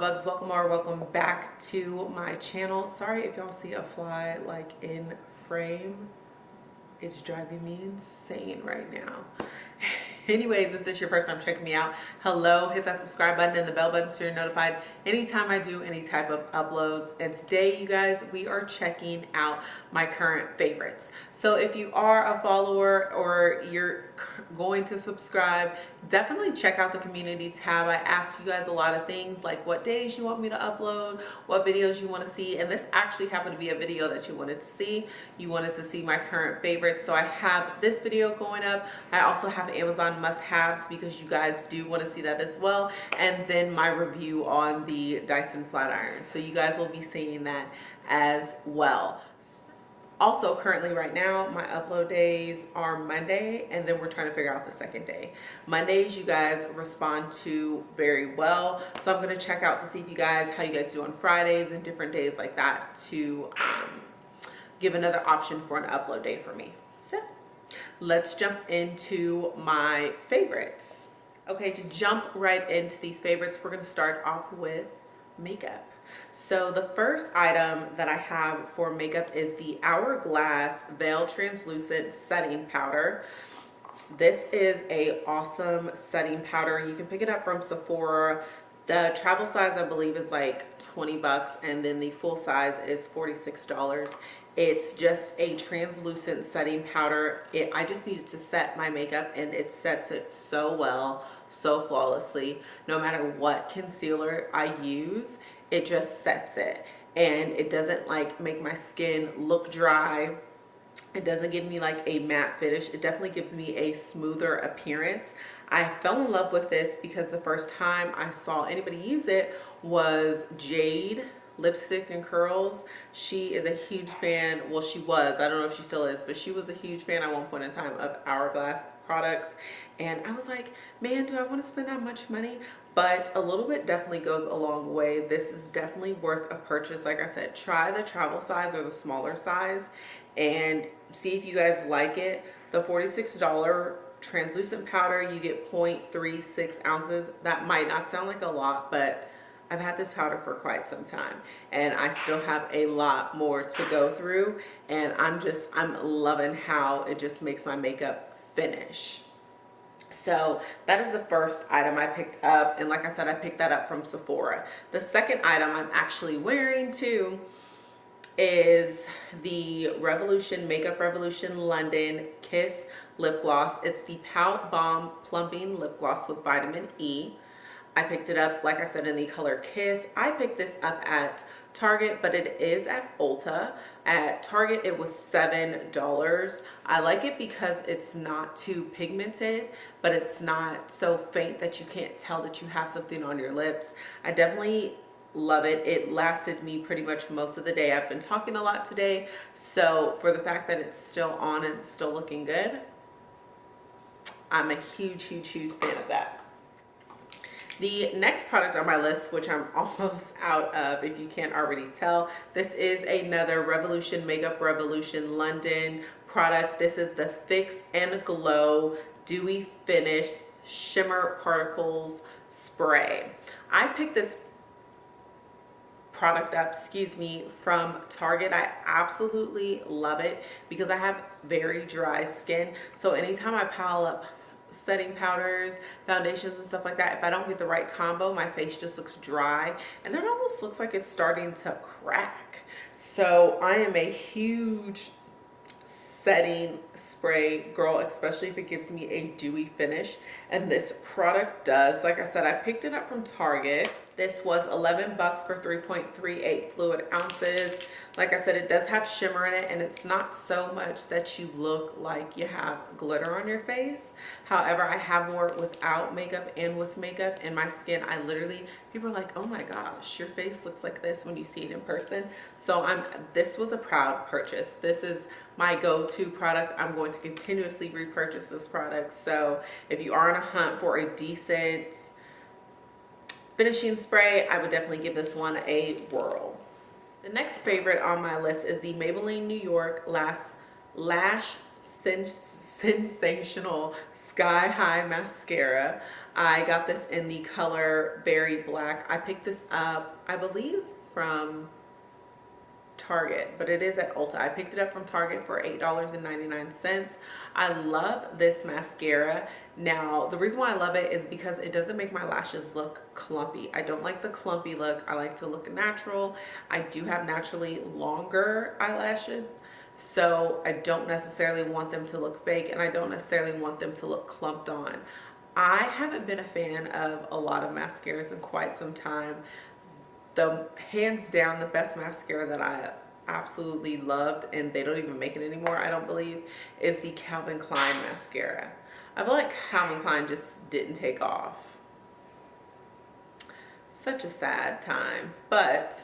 bugs. Welcome or welcome back to my channel. Sorry if y'all see a fly like in frame. It's driving me insane right now. Anyways if this is your first time checking me out hello. Hit that subscribe button and the bell button so you're notified anytime i do any type of uploads. And today you guys we are checking out my current favorites so if you are a follower or you're going to subscribe definitely check out the community tab. I asked you guys a lot of things like what days you want me to upload what videos you want to see and this actually happened to be a video that you wanted to see. You wanted to see my current favorites so i have this video going up. I also have amazon must-haves because you guys do want to see that as well and then my review on the dyson flat iron so you guys will be seeing that as well also currently right now my upload days are monday and then we're trying to figure out the second day. Mondays you guys respond to very well. So i'm going to check out to see if you guys how you guys do on fridays and different days like that to um, give another option for an upload day for me. So let's jump into my favorites. Okay to jump right into these favorites we're going to start off with makeup so the first item that I have for makeup is the Hourglass Veil Translucent Setting Powder. This is a awesome setting powder. You can pick it up from Sephora. The travel size I believe is like 20 bucks and then the full size is $46. It's just a translucent setting powder. It, I just needed to set my makeup and it sets it so well, so flawlessly. No matter what concealer I use, it just sets it. And it doesn't like make my skin look dry. It doesn't give me like a matte finish. It definitely gives me a smoother appearance. I fell in love with this because the first time i saw anybody use it was jade lipstick and curls. She is a huge fan. Well she was. I don't know if she still is but she was a huge fan at one point in time of hourglass products and i was like man do i want to spend that much money? But a little bit definitely goes a long way. This is definitely worth a purchase. Like i said try the travel size or the smaller size and see if you guys like it. The 46 dollar translucent powder you get 0.36 ounces. That might not sound like a lot but I've had this powder for quite some time and I still have a lot more to go through and I'm just I'm loving how it just makes my makeup finish so that is the first item I picked up. And like I said, I picked that up from Sephora. The second item I'm actually wearing too is the Revolution Makeup Revolution London Kiss Lip Gloss. It's the Pout Bomb Plumping Lip Gloss with vitamin E. I picked it up, like I said, in the color Kiss. I picked this up at Target, but it is at Ulta. At Target, it was $7. I like it because it's not too pigmented, but it's not so faint that you can't tell that you have something on your lips. I definitely love it. It lasted me pretty much most of the day. I've been talking a lot today, so for the fact that it's still on and still looking good, I'm a huge, huge, huge fan of that. The next product on my list, which I'm almost out of, if you can't already tell, this is another Revolution Makeup Revolution London product. This is the Fix and Glow Dewy Finish Shimmer Particles Spray. I picked this product up excuse me from target i absolutely love it because i have very dry skin so anytime i pile up setting powders, foundations and stuff like that, if I don't get the right combo, my face just looks dry and it almost looks like it's starting to crack. So I am a huge setting spray girl especially if it gives me a dewy finish. And this product does like i said i picked it up from target this was 11 bucks for 3.38 fluid ounces. Like i said it does have shimmer in it and it's not so much that you look like you have glitter on your face. However i have worn it without makeup and with makeup and my skin. I literally people are like oh my gosh your face looks like this when you see it in person. So i'm this was a proud purchase. This is my go-to product. I'm going to continuously repurchase this product. So if you are on a hunt for a decent finishing spray i would definitely give this one a whirl the next favorite on my list is the maybelline new york last lash sens sensational sky high mascara I got this in the color Berry Black. I picked this up, I believe, from Target, but it is at Ulta. I picked it up from Target for $8.99. I love this mascara. Now, the reason why I love it is because it doesn't make my lashes look clumpy. I don't like the clumpy look. I like to look natural. I do have naturally longer eyelashes, so I don't necessarily want them to look fake and I don't necessarily want them to look clumped on. I haven't been a fan of a lot of mascaras in quite some time the hands down the best mascara that I absolutely loved and they don't even make it anymore I don't believe is the Calvin Klein mascara. I feel like Calvin Klein just didn't take off. Such a sad time but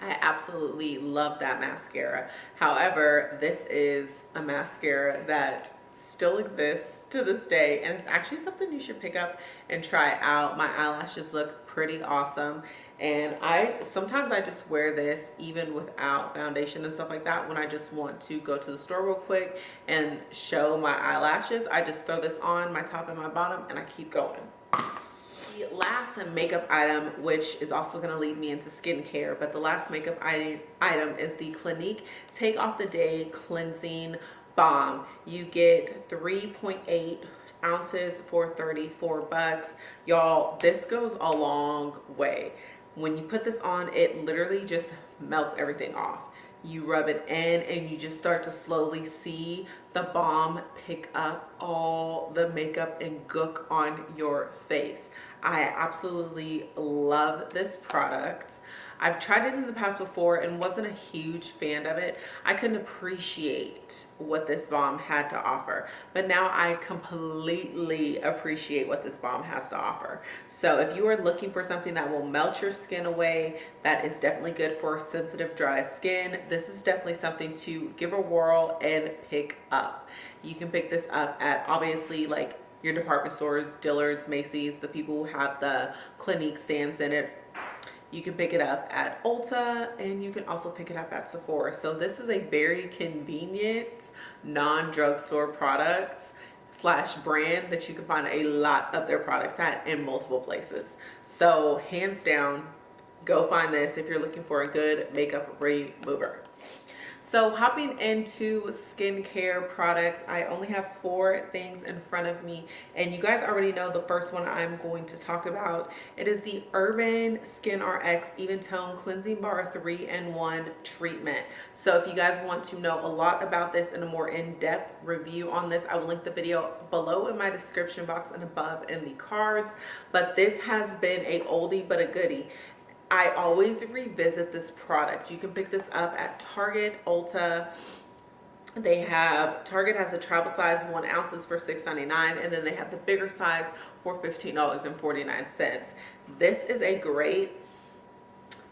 I absolutely love that mascara. However this is a mascara that still exists to this day and it's actually something you should pick up and try out. My eyelashes look pretty awesome and I sometimes I just wear this even without foundation and stuff like that when I just want to go to the store real quick and show my eyelashes. I just throw this on my top and my bottom and I keep going. The last makeup item which is also going to lead me into skincare but the last makeup item is the Clinique take off the day cleansing balm. You get 3.8 ounces for 34 bucks. Y'all this goes a long way when you put this on it literally just melts everything off. You rub it in and you just start to slowly see the balm pick up all the makeup and gook on your face. I absolutely love this product I've tried it in the past before and wasn't a huge fan of it. I couldn't appreciate what this balm had to offer, but now I completely appreciate what this balm has to offer. So if you are looking for something that will melt your skin away, that is definitely good for sensitive dry skin, this is definitely something to give a whirl and pick up. You can pick this up at obviously like your department stores, Dillard's, Macy's, the people who have the Clinique stands in it you can pick it up at Ulta and you can also pick it up at Sephora. So this is a very convenient non-drugstore product slash brand that you can find a lot of their products at in multiple places. So hands down, go find this if you're looking for a good makeup remover. So hopping into skincare products, I only have four things in front of me and you guys already know the first one I'm going to talk about. It is the Urban Skin RX Even Tone Cleansing Bar 3-in-1 Treatment. So if you guys want to know a lot about this and a more in-depth review on this, I will link the video below in my description box and above in the cards. But this has been a oldie but a goodie. I always revisit this product. You can pick this up at Target, Ulta. They have, Target has a travel size one ounces for $6.99 and then they have the bigger size for $15.49. This is a great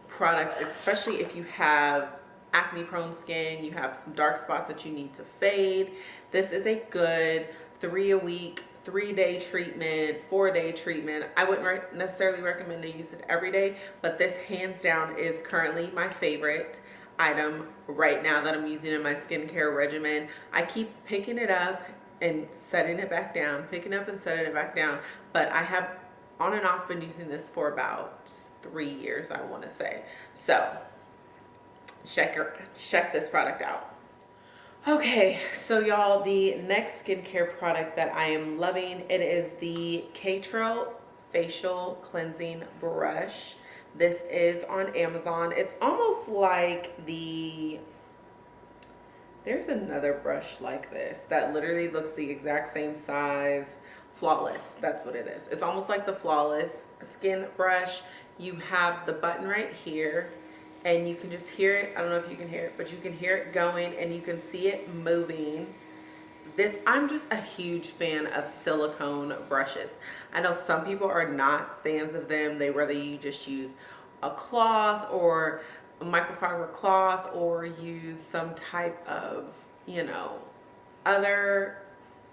product, especially if you have acne prone skin, you have some dark spots that you need to fade. This is a good three a week three day treatment, four day treatment. I wouldn't re necessarily recommend to use it every day, but this hands down is currently my favorite item right now that I'm using in my skincare regimen. I keep picking it up and setting it back down, picking up and setting it back down, but I have on and off been using this for about three years, I wanna say. So check, your, check this product out. Okay, so y'all, the next skincare product that I am loving, it is the Katro Facial Cleansing Brush. This is on Amazon. It's almost like the, there's another brush like this that literally looks the exact same size. Flawless, that's what it is. It's almost like the Flawless skin brush. You have the button right here and you can just hear it. I don't know if you can hear it, but you can hear it going and you can see it moving. This, I'm just a huge fan of silicone brushes. I know some people are not fans of them. They rather you just use a cloth or a microfiber cloth or use some type of, you know, other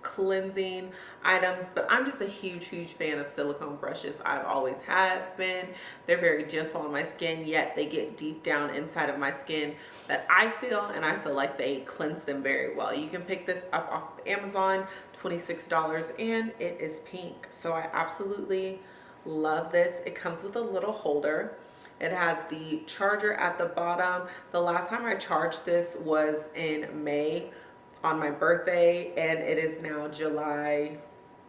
cleansing items but i'm just a huge huge fan of silicone brushes. I've always have been. They're very gentle on my skin yet they get deep down inside of my skin that i feel and i feel like they cleanse them very well. You can pick this up off of amazon 26 dollars and it is pink. So i absolutely love this. It comes with a little holder. It has the charger at the bottom. The last time i charged this was in may on my birthday and it is now July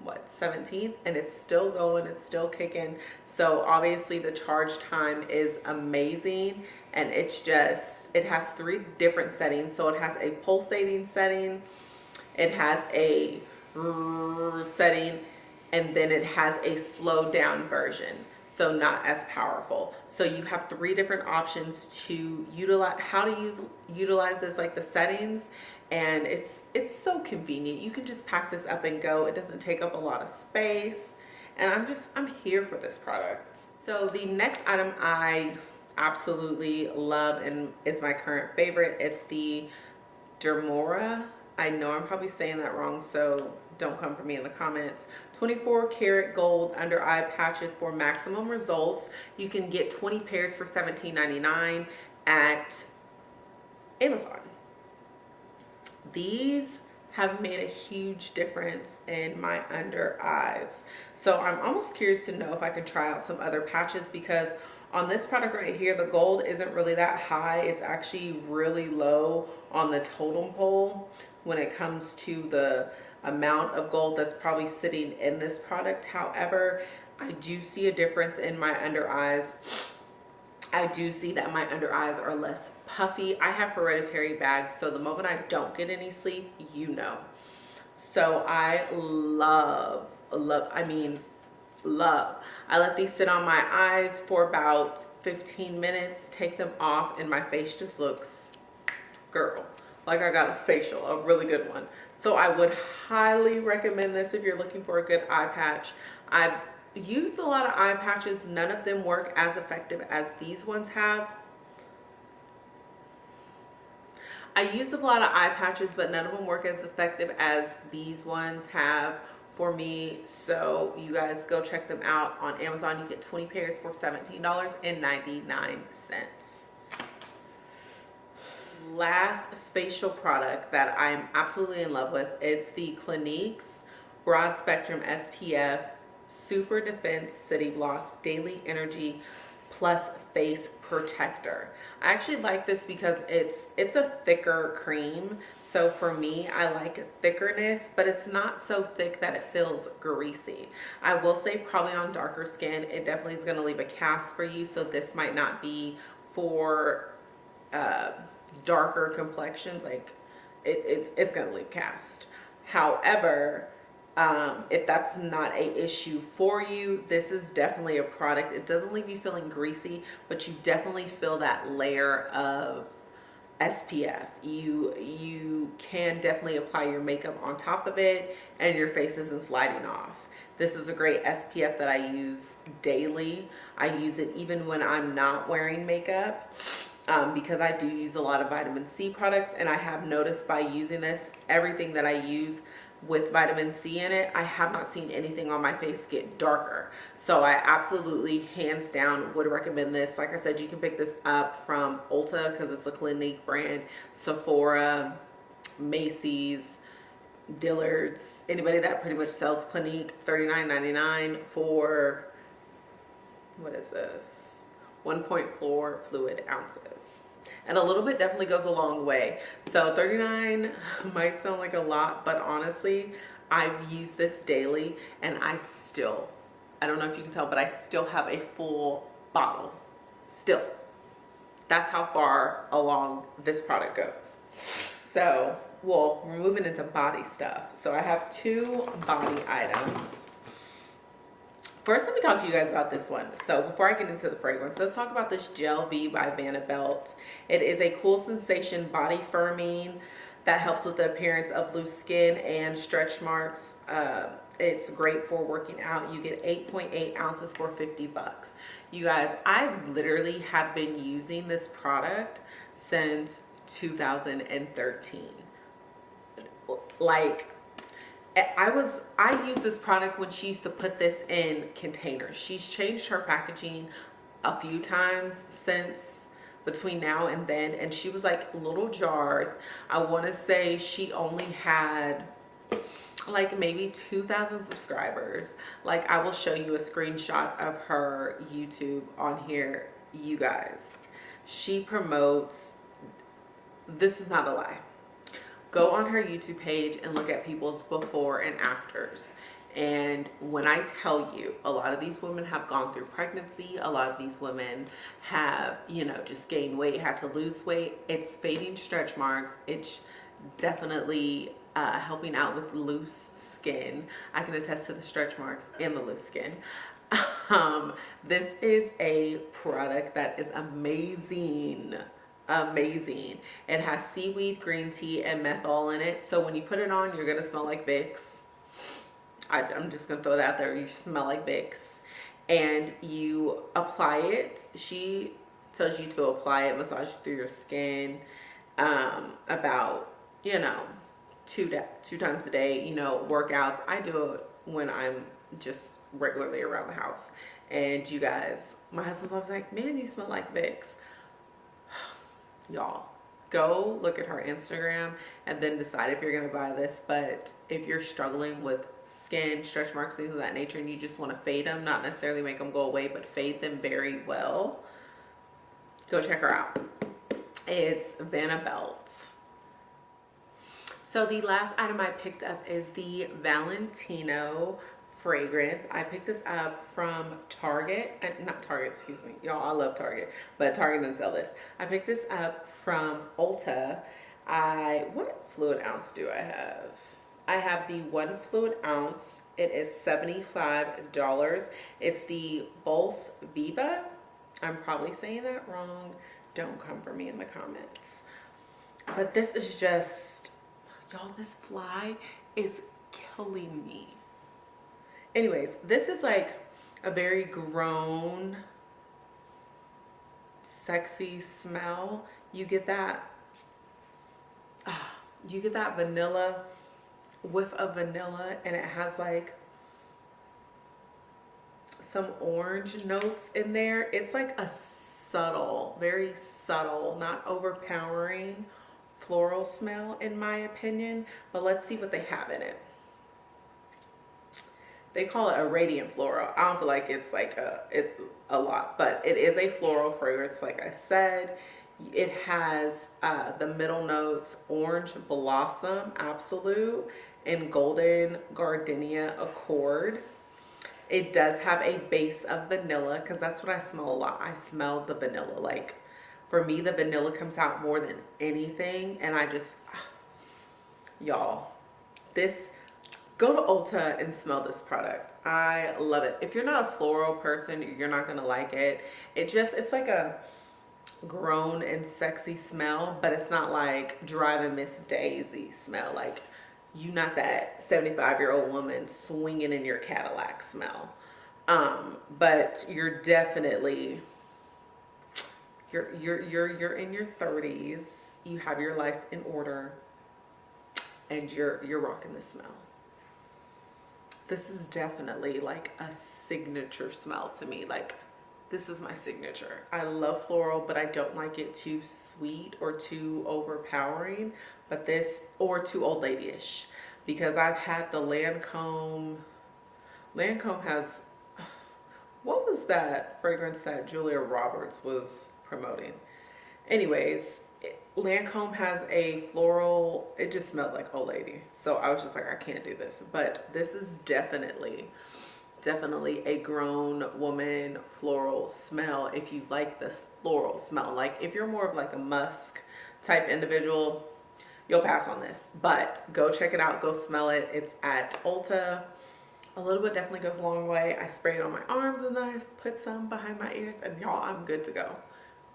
what 17th and it's still going it's still kicking. So obviously the charge time is amazing and it's just it has three different settings. So it has a pulsating setting it has a setting and then it has a slow down version. So not as powerful. So you have three different options to utilize how to use utilize this like the settings and it's it's so convenient. You can just pack this up and go. It doesn't take up a lot of space. And i'm just i'm here for this product. So the next item i absolutely love and is my current favorite. It's the dermora. I know i'm probably saying that wrong so don't come for me in the comments. 24 karat gold under eye patches for maximum results. You can get 20 pairs for 17.99 at amazon these have made a huge difference in my under eyes. So I'm almost curious to know if I can try out some other patches because on this product right here, the gold isn't really that high. It's actually really low on the totem pole when it comes to the amount of gold that's probably sitting in this product. However, I do see a difference in my under eyes. I do see that my under eyes are less puffy. I have hereditary bags, so the moment I don't get any sleep, you know. So I love, love, I mean, love. I let these sit on my eyes for about 15 minutes, take them off, and my face just looks, girl, like I got a facial, a really good one. So I would highly recommend this if you're looking for a good eye patch. I've used a lot of eye patches. None of them work as effective as these ones have I used a lot of eye patches, but none of them work as effective as these ones have for me. So you guys go check them out on Amazon. You get 20 pairs for $17.99. Last facial product that I'm absolutely in love with, it's the Clinique's Broad Spectrum SPF Super Defense City Block Daily Energy Plus Face Protector. I actually like this because it's it's a thicker cream. So for me, I like thickerness, but it's not so thick that it feels greasy. I will say probably on darker skin, it definitely is gonna leave a cast for you. So this might not be for uh, darker complexions. Like it, it's, it's gonna leave cast. However, um, if that's not a issue for you this is definitely a product. It doesn't leave you feeling greasy but you definitely feel that layer of SPF you you can definitely apply your makeup on top of it and your face isn't sliding off. This is a great SPF that I use daily. I use it even when I'm not wearing makeup um, because I do use a lot of vitamin C products and I have noticed by using this everything that I use with vitamin C in it, I have not seen anything on my face get darker. So I absolutely, hands down, would recommend this. Like I said, you can pick this up from Ulta because it's a Clinique brand, Sephora, Macy's, Dillard's, anybody that pretty much sells Clinique, $39.99 for, what is this? 1.4 fluid ounces and a little bit definitely goes a long way. So 39 might sound like a lot but honestly I've used this daily and I still I don't know if you can tell but I still have a full bottle. Still. That's how far along this product goes. So well we're moving into body stuff. So I have two body items First, let me talk to you guys about this one. So before I get into the fragrance, let's talk about this Gel V by Vanna Belt. It is a cool sensation body firming that helps with the appearance of loose skin and stretch marks. Uh, it's great for working out. You get 8.8 .8 ounces for 50 bucks. You guys, I literally have been using this product since 2013. Like, I was I used this product when she used to put this in containers. She's changed her packaging a few times since between now and then and she was like little jars. I want to say she only had like maybe 2,000 subscribers. Like I will show you a screenshot of her YouTube on here, you guys. She promotes, this is not a lie. Go on her YouTube page and look at people's before and afters. And when I tell you, a lot of these women have gone through pregnancy. A lot of these women have, you know, just gained weight, had to lose weight. It's fading stretch marks. It's definitely uh, helping out with loose skin. I can attest to the stretch marks and the loose skin. Um, this is a product that is amazing amazing. It has seaweed green tea and menthol in it. So when you put it on you're gonna smell like vicks. I, i'm just gonna throw it out there. You smell like vicks. And you apply it. She tells you to apply it massage through your skin um, about you know two two times a day you know workouts. I do it when i'm just regularly around the house. And you guys my husband's always like man you smell like vicks y'all go look at her instagram and then decide if you're gonna buy this but if you're struggling with skin stretch marks things of that nature and you just want to fade them not necessarily make them go away but fade them very well go check her out. It's vanna belt. So the last item I picked up is the Valentino fragrance. I picked this up from Target, uh, not Target, excuse me. Y'all, I love Target, but Target doesn't sell this. I picked this up from Ulta. I, what fluid ounce do I have? I have the one fluid ounce. It is $75. It's the Bols Viva. I'm probably saying that wrong. Don't come for me in the comments. But this is just Y'all, this fly is killing me. Anyways, this is like a very grown, sexy smell. You get that, ah, you get that vanilla, whiff of vanilla, and it has like some orange notes in there. It's like a subtle, very subtle, not overpowering floral smell in my opinion, but let's see what they have in it. They call it a radiant floral. I don't feel like it's like a, it's a lot, but it is a floral fragrance. Like I said, it has uh, the middle notes, orange blossom, absolute, and golden gardenia accord. It does have a base of vanilla because that's what I smell a lot. I smell the vanilla like for me the vanilla comes out more than anything and i just y'all this go to ulta and smell this product. I love it. If you're not a floral person you're not gonna like it. It just it's like a grown and sexy smell but it's not like driving miss daisy smell. Like you not that 75 year old woman swinging in your cadillac smell. Um but you're definitely you're you're you're you're in your 30s you have your life in order and you're you're rocking the smell this is definitely like a signature smell to me like this is my signature i love floral but i don't like it too sweet or too overpowering but this or too old ladyish because i've had the lancome lancome has what was that fragrance that julia roberts was promoting. Anyways, Lancome has a floral, it just smelled like old lady. So I was just like, I can't do this. But this is definitely, definitely a grown woman floral smell if you like this floral smell. Like if you're more of like a musk type individual, you'll pass on this. But go check it out, go smell it. It's at Ulta. A little bit definitely goes a long way. I spray it on my arms and then I put some behind my ears and y'all, I'm good to go.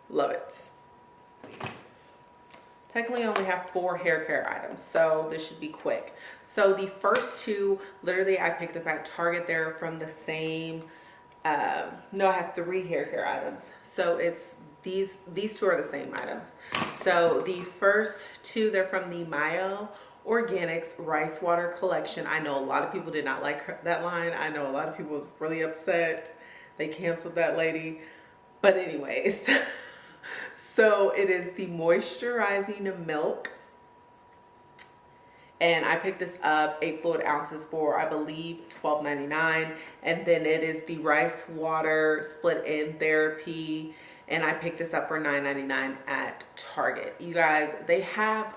Love it. Technically, only have four hair care items, so this should be quick. So the first two, literally, I picked up at Target. They're from the same, um, no, I have three hair care items. So it's these, these two are the same items. So the first two, they're from the Mielle Organics Rice Water Collection. I know a lot of people did not like that line. I know a lot of people was really upset. They canceled that lady. But anyways, so it is the moisturizing milk. And I picked this up eight fluid ounces for, I believe, $12.99. And then it is the rice water split end therapy. And I picked this up for $9.99 at Target. You guys, they have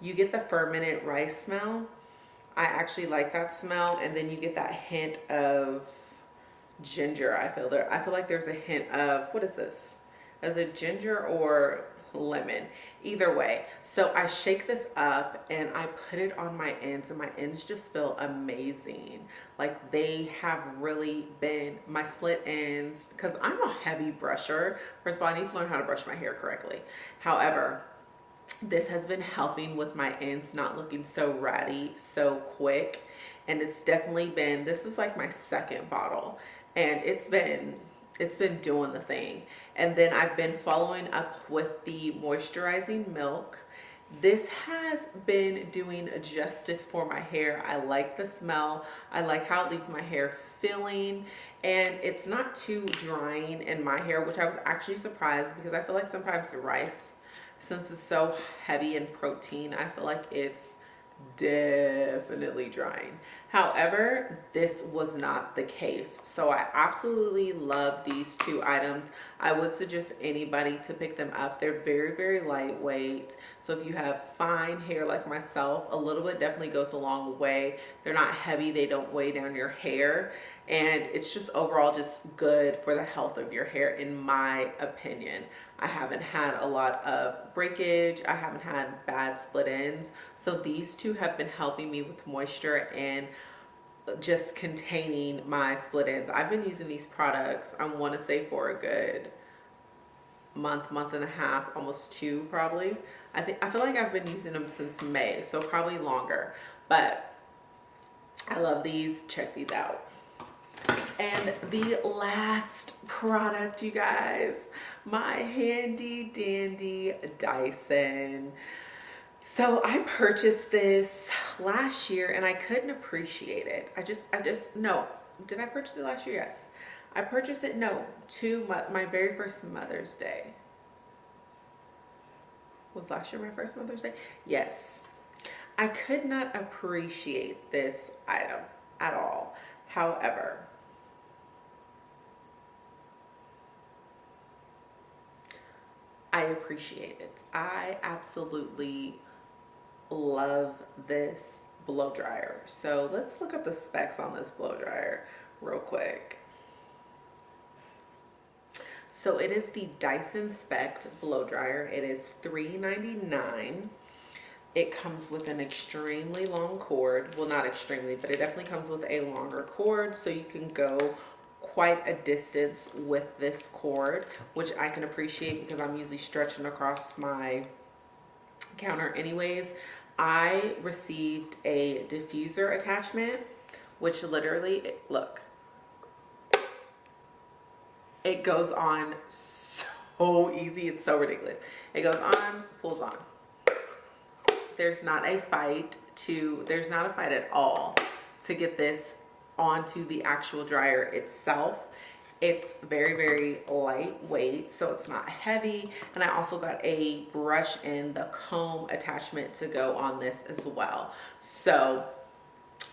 you get the fermented rice smell. I actually like that smell. And then you get that hint of ginger. I feel there. I feel like there's a hint of, what is this? Is it ginger or lemon? Either way. So I shake this up and I put it on my ends and my ends just feel amazing. Like they have really been, my split ends, because I'm a heavy brusher. First of all, I need to learn how to brush my hair correctly. However, this has been helping with my ends not looking so ratty so quick and it's definitely been this is like my second bottle and it's been it's been doing the thing. And then I've been following up with the moisturizing milk. This has been doing justice for my hair. I like the smell. I like how it leaves my hair feeling. And it's not too drying in my hair which I was actually surprised because I feel like sometimes rice since it's so heavy in protein, I feel like it's definitely drying. However, this was not the case. So I absolutely love these two items. I would suggest anybody to pick them up. They're very, very lightweight. So if you have fine hair like myself, a little bit definitely goes a long way. They're not heavy. They don't weigh down your hair. And it's just overall just good for the health of your hair in my opinion. I haven't had a lot of breakage. I haven't had bad split ends. So these two have been helping me with moisture and just containing my split ends. I've been using these products, I want to say for a good month, month and a half, almost two probably. I think I feel like I've been using them since May, so probably longer. But I love these. Check these out. And the last product, you guys, my handy dandy Dyson. So I purchased this last year and I couldn't appreciate it. I just, I just, no. Did I purchase it last year? Yes. I purchased it, no, to my, my very first Mother's Day. Was last year my first Mother's Day? Yes. I could not appreciate this item at all. However, I appreciate it. I absolutely love this blow dryer. So let's look up the specs on this blow dryer real quick. So it is the Dyson Spect blow dryer. It is $3.99. It comes with an extremely long cord. Well, not extremely, but it definitely comes with a longer cord so you can go quite a distance with this cord, which I can appreciate because I'm usually stretching across my counter anyways. I received a diffuser attachment, which literally, look, it goes on so easy. It's so ridiculous. It goes on, pulls on. There's not a fight to, there's not a fight at all to get this onto the actual dryer itself. It's very very lightweight so it's not heavy. And i also got a brush and the comb attachment to go on this as well. So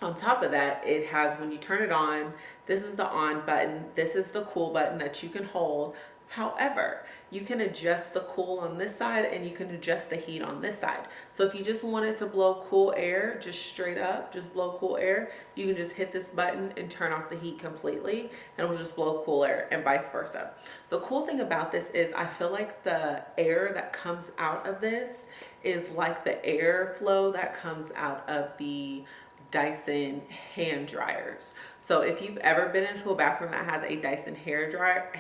on top of that it has when you turn it on this is the on button. This is the cool button that you can hold However, you can adjust the cool on this side and you can adjust the heat on this side. So if you just wanted to blow cool air, just straight up, just blow cool air, you can just hit this button and turn off the heat completely and it will just blow cool air and vice versa. The cool thing about this is I feel like the air that comes out of this is like the air flow that comes out of the Dyson hand dryers. So if you've ever been into a bathroom that has a Dyson hair dryer,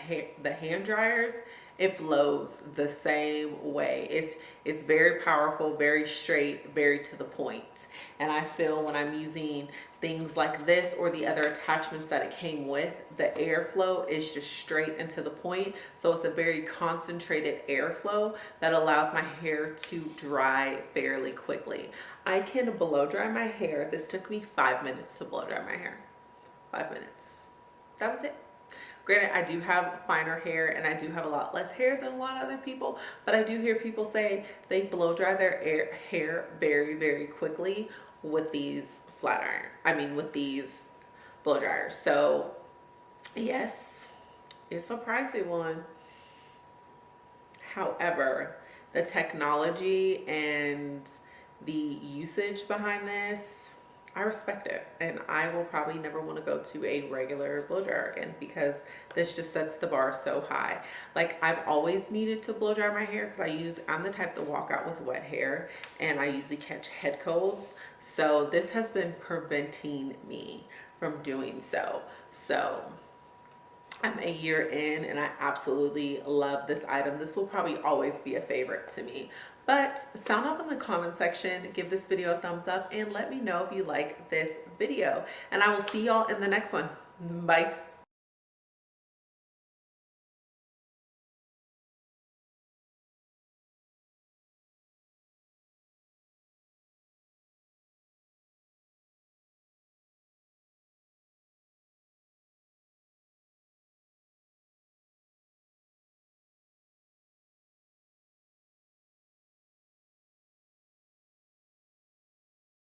the hand dryers, it flows the same way. It's it's very powerful, very straight, very to the point. And I feel when I'm using things like this or the other attachments that it came with, the airflow is just straight and to the point. So it's a very concentrated airflow that allows my hair to dry fairly quickly. I can blow dry my hair. This took me five minutes to blow dry my hair. Five minutes. That was it. Granted, I do have finer hair and I do have a lot less hair than a lot of other people, but I do hear people say they blow dry their air, hair very, very quickly with these flat iron. I mean, with these blow dryers. So yes, it's a pricey one. However, the technology and the usage behind this I respect it and I will probably never want to go to a regular blow dryer again because this just sets the bar so high. Like I've always needed to blow dry my hair because I use, I'm the type to walk out with wet hair and I usually catch head colds. So this has been preventing me from doing so. So I'm a year in and I absolutely love this item. This will probably always be a favorite to me. But sound off in the comment section, give this video a thumbs up, and let me know if you like this video. And I will see y'all in the next one. Bye.